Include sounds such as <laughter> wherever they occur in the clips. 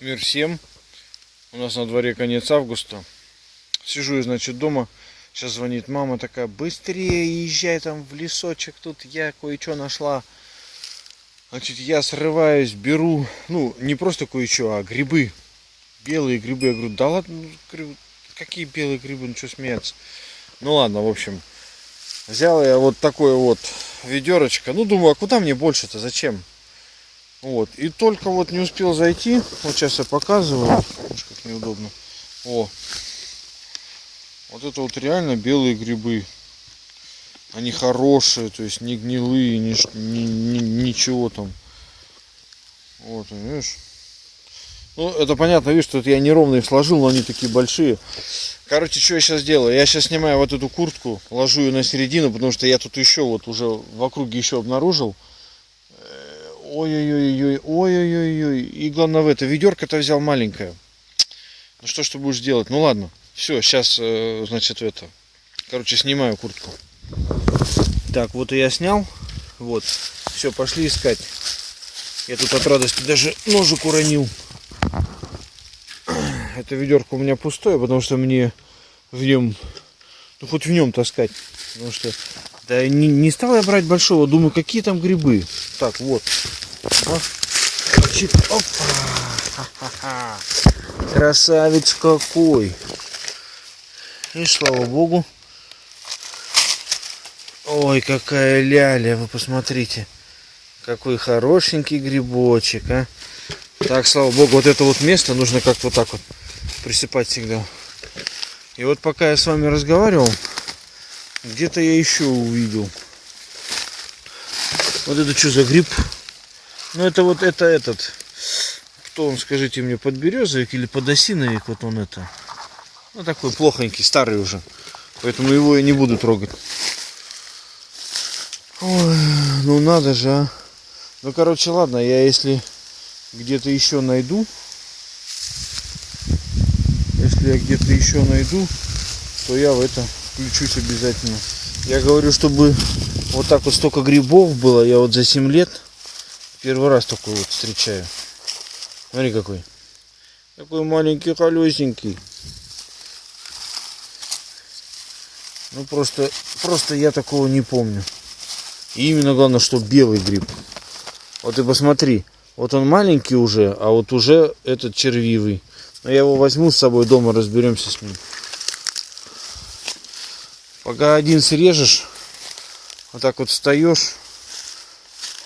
Мир всем. У нас на дворе конец августа. Сижу я, значит, дома. Сейчас звонит мама такая, быстрее езжай там в лесочек, тут я кое-что нашла. Значит, я срываюсь, беру, ну, не просто кое-что, а грибы. Белые грибы. Я говорю, да ладно, ну, какие белые грибы, ну что смеяться. Ну ладно, в общем, взял я вот такое вот ведерочко. Ну, думаю, а куда мне больше-то, зачем? Вот. И только вот не успел зайти. Вот сейчас я показываю. Уж как неудобно. О. Вот это вот реально белые грибы. Они хорошие, то есть не гнилые, ни, ни, ни, ничего там. Вот, видишь? Ну, это понятно, видишь, что это я неровно их сложил, но они такие большие. Короче, что я сейчас делаю? Я сейчас снимаю вот эту куртку, ложу ее на середину, потому что я тут еще вот уже в округе еще обнаружил. Ой-ой-ой-ой, ой-ой-ой-ой. И главное в это, ведерко-то взял маленькое. Ну что ж ты будешь делать? Ну ладно. Все, сейчас, э, значит, это. Короче, снимаю куртку. Так, вот и я снял. Вот. Все, пошли искать. Я тут от радости даже ножик уронил. Это ведерко у меня пустое, потому что мне в нем, ну хоть в нем таскать. Потому что да не, не стал я брать большого, думаю, какие там грибы. Так, вот. Чик, опа. Красавец какой. И слава богу. Ой, какая ляля, вы посмотрите. Какой хорошенький грибочек, а. Так, слава богу, вот это вот место нужно как-то вот так вот присыпать всегда. И вот пока я с вами разговаривал, где-то я еще увидел. Вот это что за гриб? Ну это вот это этот. Кто он, скажите мне, подберезовик или подосиновик? Вот он это. Ну такой плохонький, старый уже. Поэтому его я не буду трогать. Ой, ну надо же, а. Ну короче, ладно, я если где-то еще найду. Если я где-то еще найду, то я в это включусь обязательно. Я говорю, чтобы вот так вот столько грибов было, я вот за 7 лет первый раз такой вот встречаю. Смотри какой. Такой маленький, колесенький. Ну просто, просто я такого не помню. И именно главное, что белый гриб. Вот и посмотри. Вот он маленький уже, а вот уже этот червивый. Но я его возьму с собой дома, разберемся с ним. Пока один срежешь, вот так вот встаешь,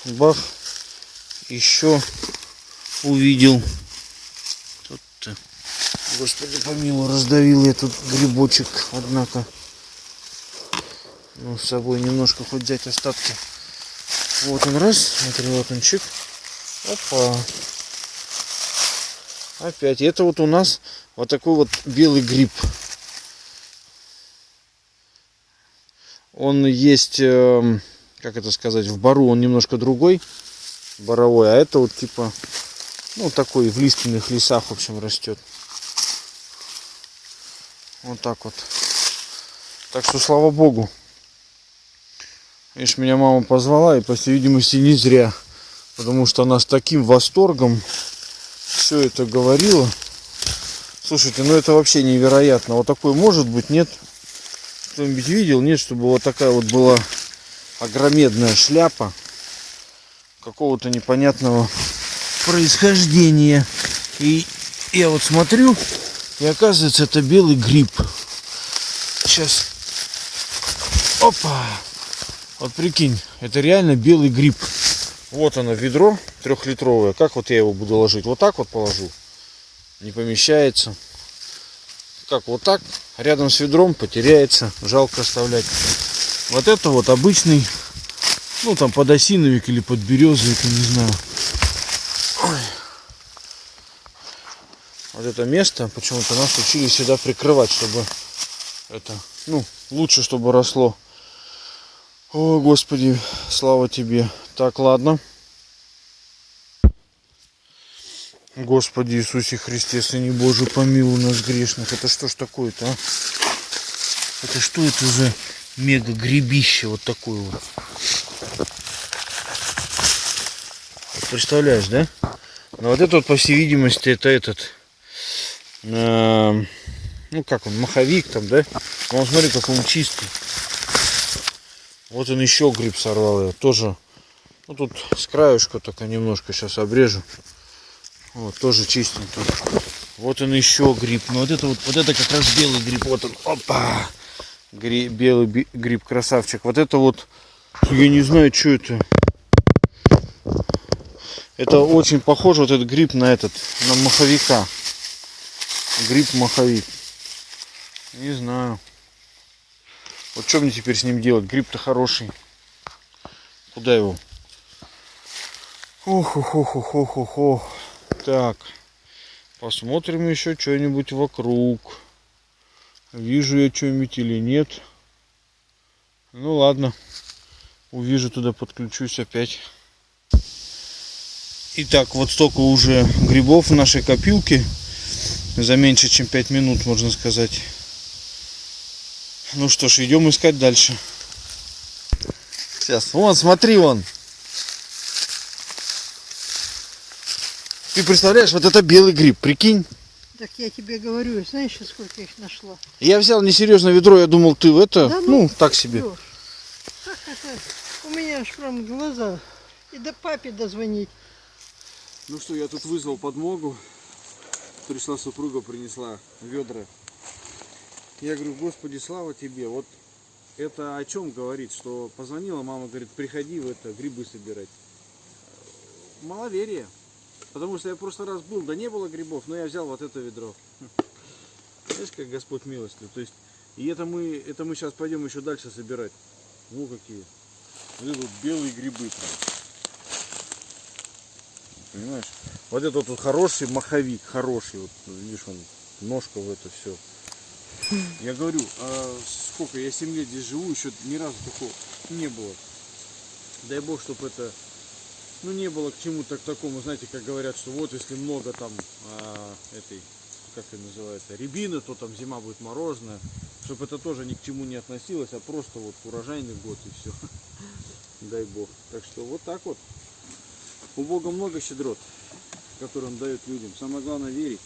бах, еще увидел. Тут. Господи помилуй, раздавил я тут грибочек, однако. Ну, с собой немножко хоть взять остатки. Вот он раз, смотри, вот он чик. Опа. Опять. Это вот у нас вот такой вот белый гриб. Он есть, эм, как это сказать, в бару он немножко другой, боровой, а это вот типа, ну такой в лиственных лесах, в общем, растет. Вот так вот. Так что слава богу. Видишь, меня мама позвала, и по всей видимости не зря. Потому что она с таким восторгом все это говорила. Слушайте, ну это вообще невероятно. Вот такой может быть, нет? Кто-нибудь видел? Нет, чтобы вот такая вот была огромедная шляпа какого-то непонятного происхождения. И я вот смотрю, и оказывается это белый гриб. Сейчас. Опа! Вот прикинь, это реально белый гриб. Вот оно, ведро трехлитровое. Как вот я его буду ложить? Вот так вот положу. Не помещается как вот так, рядом с ведром потеряется, жалко оставлять. Вот это вот обычный, ну там подосиновик или подберезовик, я не знаю. Ой. Вот это место почему-то нас учили сюда прикрывать, чтобы это, ну, лучше, чтобы росло. О, Господи, слава тебе. Так, ладно. Господи Иисусе Христе, Сыне Божий, помилуй нас грешных. Это что ж такое-то, а? Это что это за мега гребище вот такое вот? Представляешь, да? Но вот это вот, по всей видимости, это этот, э, ну как он, маховик там, да? Но он, смотри, какой он чистый. Вот он еще гриб сорвал я. Тоже, ну тут с краюшка только немножко сейчас обрежу. Вот, тоже чистенький. Вот он еще гриб. Ну вот это вот, вот это как раз белый гриб. Вот он, опа! Гри, белый гриб, красавчик. Вот это вот, я не знаю, что это. Это очень похоже, вот этот гриб на этот, на маховика. Гриб-маховик. Не знаю. Вот что мне теперь с ним делать? Гриб-то хороший. Куда его? ох ох ох ох ох ох Так. Посмотрим еще что-нибудь вокруг. Вижу я что-нибудь или нет. Ну ладно. Увижу туда, подключусь опять. Итак, вот столько уже грибов в нашей копилке. За меньше, чем 5 минут, можно сказать. Ну что ж, идем искать дальше. Сейчас, вон, смотри, вон. Ты представляешь, вот это белый гриб, прикинь. Так я тебе говорю, знаешь, сколько их нашла? Я взял несерьезно ведро, я думал, ты в это, Да ну, так себе. Как это? У меня аж прям глаза. И до папе дозвонить. Ну что, я тут вызвал подмогу. Пришла супруга, принесла ведра. Я говорю, Господи, слава тебе. Вот это о чем говорит, что позвонила мама, говорит, приходи в это грибы собирать. Маловерие. Потому что я в прошлый раз был, да не было грибов, но я взял вот это ведро. Знаешь, как Господь милостив. То есть, и это мы, это мы сейчас пойдем еще дальше собирать. Ну какие. Вот это вот белые грибы прям. Понимаешь? Вот это вот хороший маховик, хороший. Вот видишь, он ножка в это все. Я говорю, а сколько, я 7 лет здесь живу, еще ни разу такого не было. Дай бог, чтобы это, ну не было к чему-то к такому, знаете, как говорят, что вот если много там а, этой, как это называется, рябины, то там зима будет морозная. Чтобы это тоже ни к чему не относилось, а просто вот урожайный год и все. <laughs> Дай бог. Так что вот так вот. У Бога много щедрот, которые Он дает людям. Самое главное верить.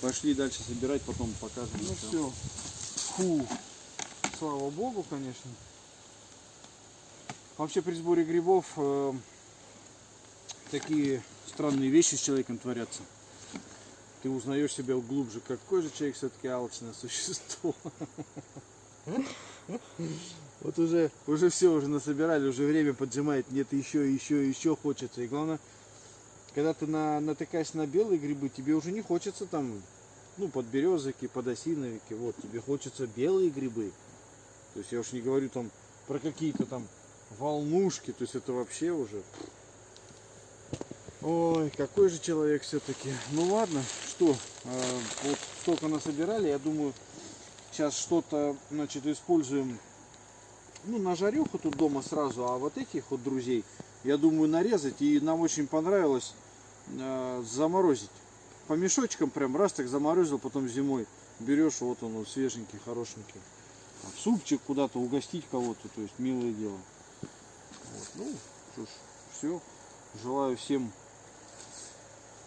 Пошли дальше собирать, потом покажем. Ну все. Фу. Слава Богу, конечно. Вообще при сборе грибов э, такие странные вещи с человеком творятся. Ты узнаешь себя глубже, какой же человек все-таки алчное существо. <laughs> Вот уже, уже все уже насобирали, уже время поджимает, нет еще, еще, еще хочется. И главное, когда ты на, натыкаешься на белые грибы, тебе уже не хочется там, ну, подберезовики, подосиновики, вот, тебе хочется белые грибы. То есть я уж не говорю там про какие-то там волнушки, то есть это вообще уже... Ой, какой же человек все-таки. Ну ладно, что, э, вот столько насобирали, я думаю, сейчас что-то, значит, используем ну, на жарюху тут дома сразу, а вот этих вот друзей, я думаю, нарезать. И нам очень понравилось э, заморозить. По мешочкам прям раз так заморозил, потом зимой берешь, вот он, вот свеженький, хорошенький. Там, супчик куда-то угостить кого-то, то есть милое дело. Вот. Ну, что ж, все. Желаю всем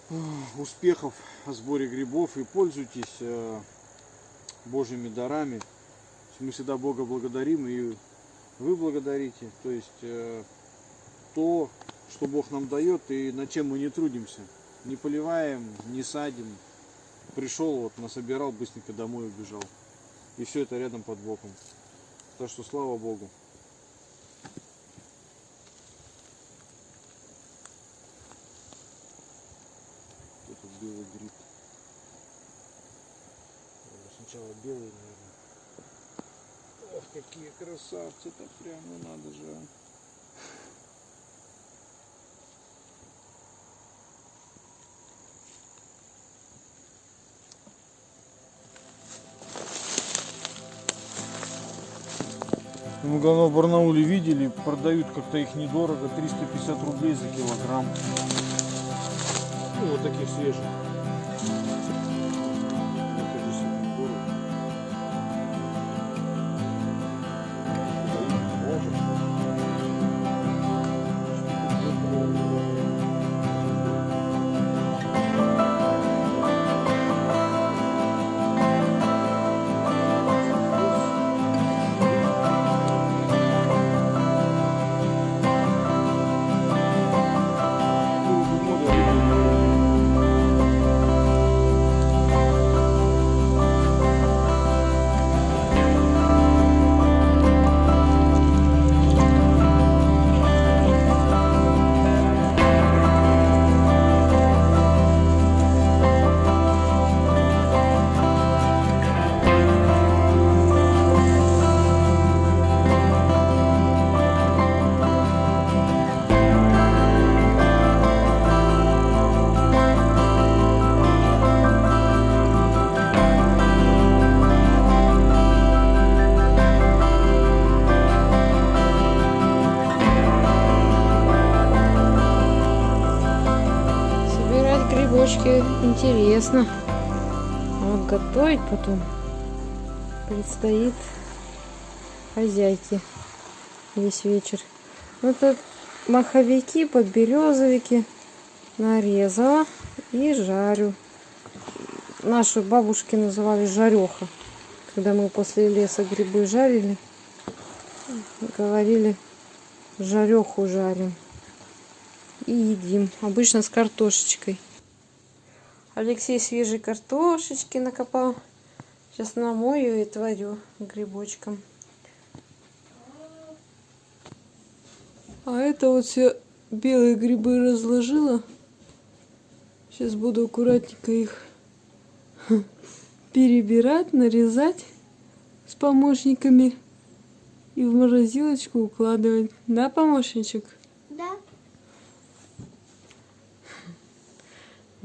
э, успехов в сборе грибов и пользуйтесь э, Божьими дарами. Мы всегда Бога благодарим и вы благодарите, то есть э, то, что Бог нам дает и над чем мы не трудимся. Не поливаем, не садим. Пришел, вот насобирал, быстренько домой убежал. И все это рядом под боком. Так что слава Богу. Белый гриб. Сначала белый, какие красавцы-то прям, ну надо же. а. Мы главное в Барнауле видели, продают как-то их недорого, 350 рублей за килограмм. Ну, вот таких свежих. Грибочки интересно. А вот готовить потом предстоит хозяйке весь вечер. Вот тут маховики, подберезовики нарезала и жарю. Наши бабушки называли жареха. Когда мы после леса грибы жарили, говорили жареху жарим и едим. Обычно с картошечкой. Алексей свежей картошечки накопал. Сейчас намою и творю грибочком. А это вот все белые грибы разложила. Сейчас буду аккуратненько их перебирать, нарезать с помощниками и в морозилочку укладывать. Да, помощничек? Да.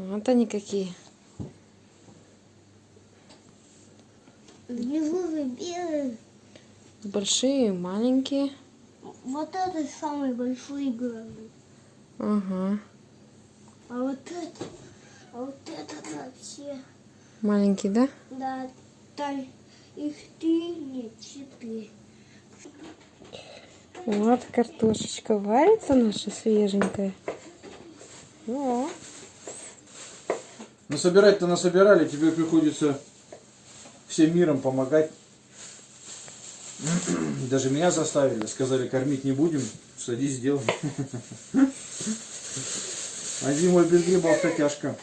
Вот они какие. Большие, маленькие. Вот это самый большой главный. Ага. А вот это, а вот этот вообще. Маленький, да? Да, там их три, нет, четыре. Вот картошечка варится наша свеженькая. О, Насобирать-то насобирали, тебе приходится всем миром помогать. Даже меня заставили, сказали, кормить не будем, садись, сделай. А зимой без грибов-то тяжко.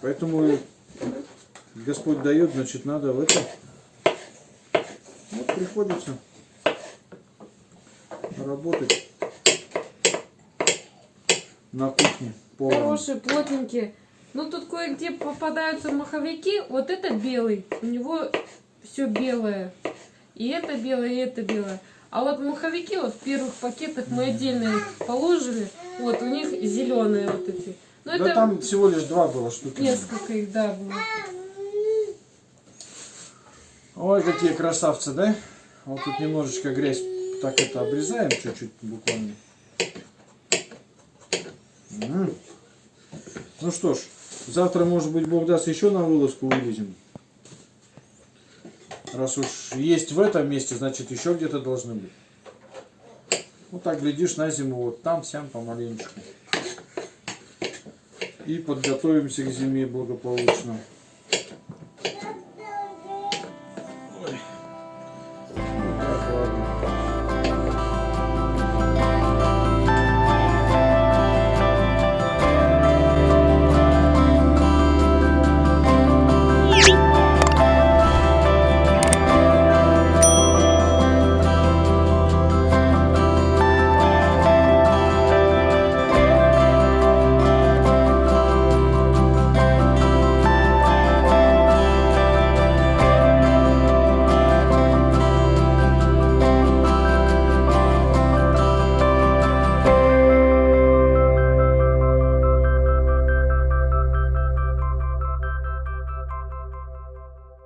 Поэтому Господь дает, значит, надо в это. Вот приходится работать на кухне. поваром. Хорошие, плотненькие. Ну тут кое-где попадаются маховики. Вот это белый. У него все белое. И это белое, и это белое. А вот маховики вот в первых пакетах мы отдельно их положили. Вот у них зеленые вот эти. Ну Да это там всего лишь два было штуки. несколько их, да, было. Ой, какие красавцы, да? Вот тут немножечко грязь так это обрезаем чуть-чуть буквально. Ну что ж, завтра, может быть, Бог даст, еще на вылазку вылезем. Раз уж есть в этом месте, значит, еще где-то должны быть. Вот так, глядишь, на зиму вот там, сям, помаленечку. И подготовимся к зиме благополучно.